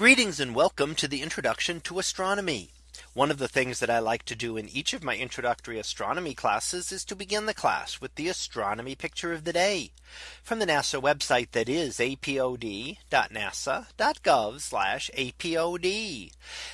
Greetings and welcome to the introduction to astronomy. One of the things that I like to do in each of my introductory astronomy classes is to begin the class with the astronomy picture of the day from the NASA website that is apod.nasa.gov apod.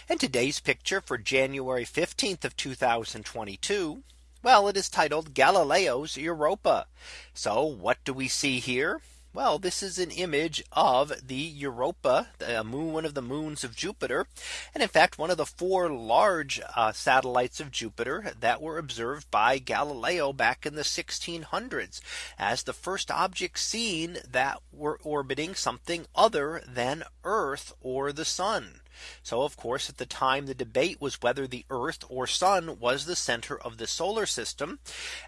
And today's picture for January 15th of 2022. Well, it is titled Galileo's Europa. So what do we see here? Well, this is an image of the Europa, the moon, one of the moons of Jupiter. And in fact, one of the four large uh, satellites of Jupiter that were observed by Galileo back in the 1600s as the first objects seen that were orbiting something other than Earth or the sun. So of course, at the time the debate was whether the Earth or sun was the center of the solar system.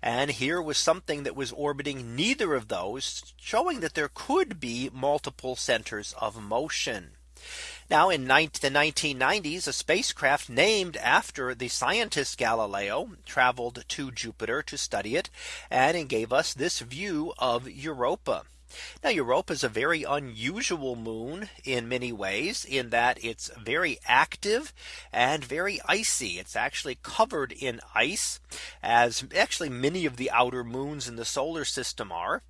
And here was something that was orbiting neither of those showing that there could be multiple centers of motion. Now in the 1990s, a spacecraft named after the scientist Galileo traveled to Jupiter to study it and gave us this view of Europa. Now Europa is a very unusual moon in many ways in that it's very active and very icy. It's actually covered in ice as actually many of the outer moons in the solar system are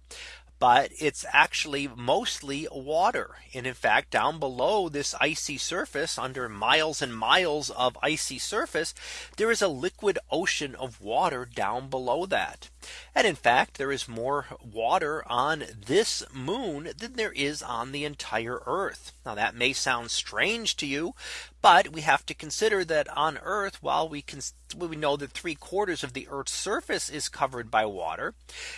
but it's actually mostly water. And in fact, down below this icy surface under miles and miles of icy surface, there is a liquid ocean of water down below that. And in fact, there is more water on this moon than there is on the entire Earth. Now that may sound strange to you, but we have to consider that on Earth, while we can we know that three quarters of the Earth's surface is covered by water,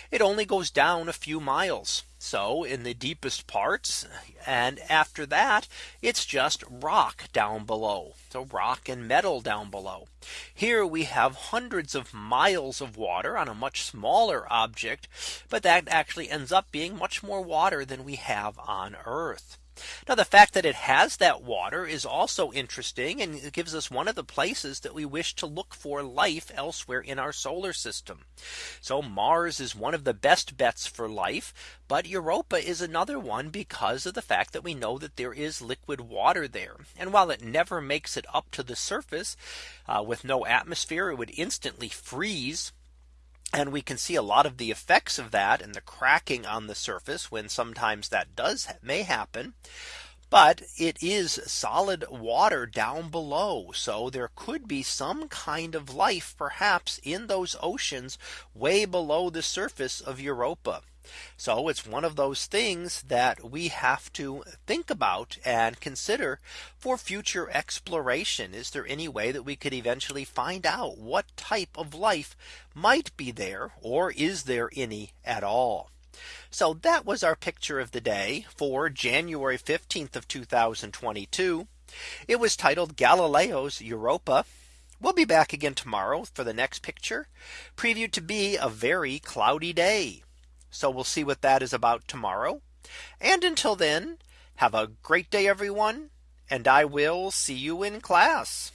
it only goes down a few miles. So in the deepest parts and after that it's just rock down below. So rock and metal down below. Here we have hundreds of miles of water on a much smaller object. But that actually ends up being much more water than we have on Earth. Now the fact that it has that water is also interesting and it gives us one of the places that we wish to look for life elsewhere in our solar system. So Mars is one of the best bets for life. But Europa is another one because of the fact that we know that there is liquid water there. And while it never makes it up to the surface uh, with no atmosphere, it would instantly freeze and we can see a lot of the effects of that and the cracking on the surface when sometimes that does may happen. But it is solid water down below. So there could be some kind of life perhaps in those oceans way below the surface of Europa. So it's one of those things that we have to think about and consider for future exploration. Is there any way that we could eventually find out what type of life might be there or is there any at all? So that was our picture of the day for January 15th of 2022. It was titled Galileo's Europa. We'll be back again tomorrow for the next picture previewed to be a very cloudy day. So we'll see what that is about tomorrow. And until then, have a great day, everyone. And I will see you in class.